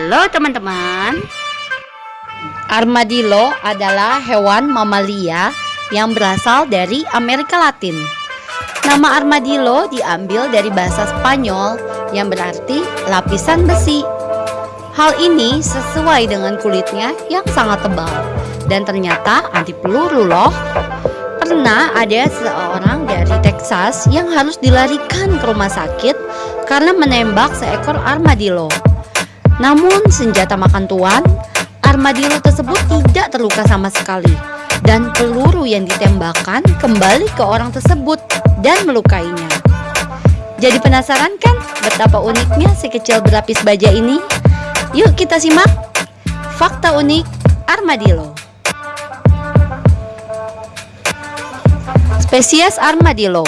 Halo teman-teman. Armadillo adalah hewan mamalia yang berasal dari Amerika Latin. Nama armadillo diambil dari bahasa Spanyol yang berarti lapisan besi. Hal ini sesuai dengan kulitnya yang sangat tebal dan ternyata anti peluru loh. Pernah ada seorang dari Texas yang harus dilarikan ke rumah sakit karena menembak seekor armadillo namun senjata makan tuan, armadillo tersebut tidak terluka sama sekali dan peluru yang ditembakkan kembali ke orang tersebut dan melukainya. Jadi penasaran kan betapa uniknya si kecil berlapis baja ini? Yuk kita simak fakta unik armadillo. Spesies armadillo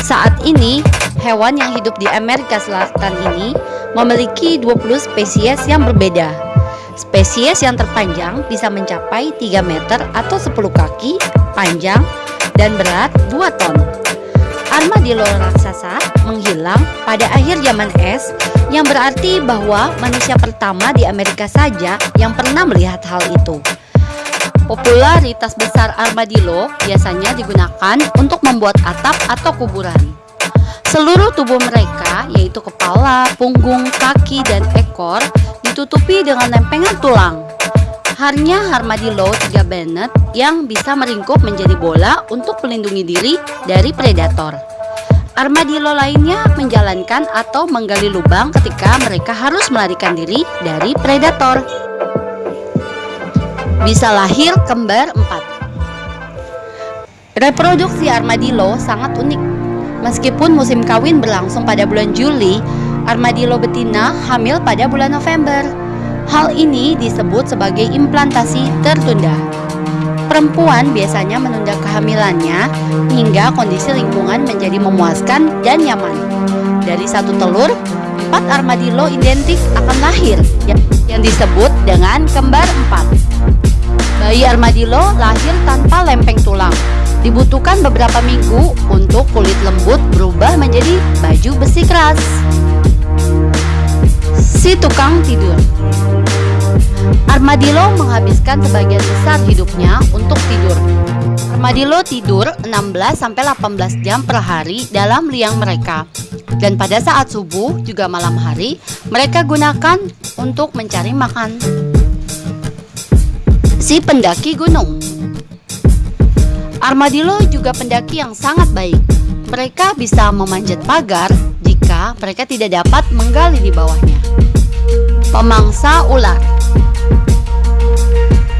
Saat ini hewan yang hidup di Amerika Selatan ini memiliki 20 spesies yang berbeda. Spesies yang terpanjang bisa mencapai 3 meter atau 10 kaki panjang dan berat 2 ton. Armadillo raksasa menghilang pada akhir zaman es yang berarti bahwa manusia pertama di Amerika saja yang pernah melihat hal itu. Popularitas besar armadillo biasanya digunakan untuk membuat atap atau kuburan. Seluruh tubuh mereka, yaitu kepala, punggung, kaki, dan ekor, ditutupi dengan lempengan tulang. Hanya armadillo tiga Bennett yang bisa meringkup menjadi bola untuk melindungi diri dari predator. Armadillo lainnya menjalankan atau menggali lubang ketika mereka harus melarikan diri dari predator. Bisa lahir kembar empat. Reproduksi armadillo sangat unik Meskipun musim kawin berlangsung pada bulan Juli, armadillo betina hamil pada bulan November. Hal ini disebut sebagai implantasi tertunda. Perempuan biasanya menunda kehamilannya hingga kondisi lingkungan menjadi memuaskan dan nyaman. Dari satu telur, empat armadillo identik akan lahir yang disebut dengan kembar empat. Bayi armadillo lahir tanpa lempeng tulang Dibutuhkan beberapa minggu untuk kulit lembut berubah menjadi baju besi keras. Si tukang tidur Armadillo menghabiskan sebagian besar hidupnya untuk tidur. Armadillo tidur 16-18 jam per hari dalam liang mereka. Dan pada saat subuh juga malam hari, mereka gunakan untuk mencari makan. Si pendaki gunung Armadillo juga pendaki yang sangat baik. Mereka bisa memanjat pagar jika mereka tidak dapat menggali di bawahnya. Pemangsa ular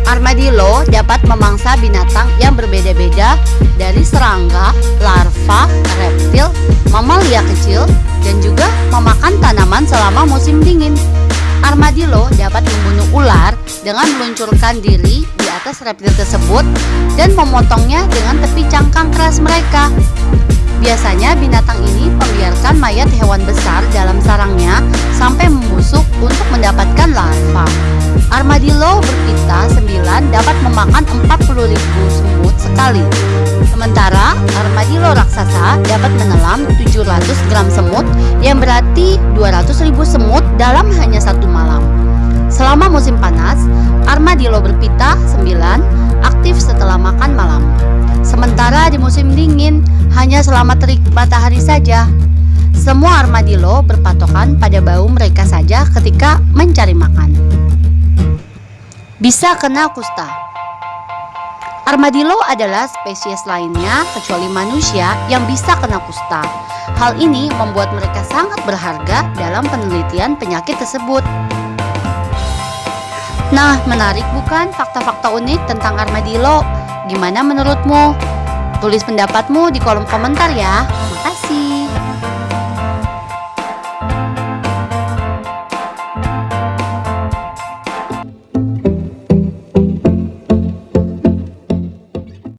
Armadillo dapat memangsa binatang yang berbeda-beda dari serangga, larva, reptil, mamalia kecil, dan juga memakan tanaman selama musim dingin. Armadillo dapat membunuh ular dengan meluncurkan diri di atas reptil tersebut dan memotongnya dengan tepi cangkang keras mereka. Biasanya binatang ini membiarkan mayat hewan besar dalam sarangnya sampai membusuk untuk mendapatkan larva. Armadillo berpita 9 dapat memakan 40.000 semut sekali. Sementara armadillo raksasa dapat menelan 700 gram semut yang berarti 200.000 semut dalam hanya. Selama musim panas, armadillo berpita 9 aktif setelah makan malam. Sementara di musim dingin, hanya selama terik matahari saja. Semua armadillo berpatokan pada bau mereka saja ketika mencari makan. Bisa kena kusta. Armadillo adalah spesies lainnya kecuali manusia yang bisa kena kusta. Hal ini membuat mereka sangat berharga dalam penelitian penyakit tersebut. Nah, menarik bukan fakta-fakta unik tentang armadillo? Gimana menurutmu? Tulis pendapatmu di kolom komentar ya. Makasih.